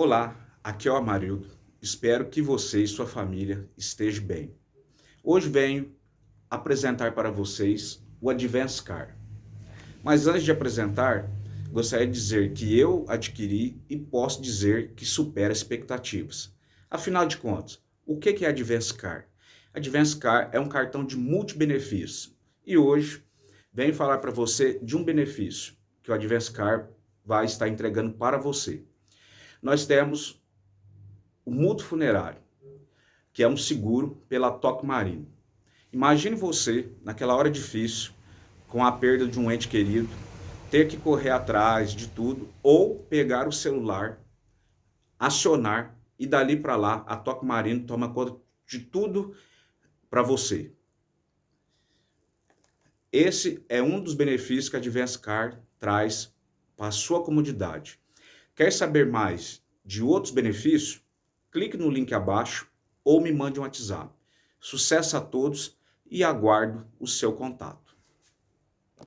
Olá, aqui é o Amarildo. Espero que você e sua família estejam bem. Hoje venho apresentar para vocês o Advance Car. Mas antes de apresentar, gostaria de dizer que eu adquiri e posso dizer que supera expectativas. Afinal de contas, o que é Advance Car? Advance Car é um cartão de multibenefícios. E hoje venho falar para você de um benefício que o Advance Car vai estar entregando para você. Nós temos o mútuo funerário, que é um seguro pela Toque Marino. Imagine você, naquela hora difícil, com a perda de um ente querido, ter que correr atrás de tudo ou pegar o celular, acionar e dali para lá a Toque Marino toma conta de tudo para você. Esse é um dos benefícios que a Advance Car traz para a sua comodidade. Quer saber mais de outros benefícios? Clique no link abaixo ou me mande um WhatsApp. Sucesso a todos e aguardo o seu contato.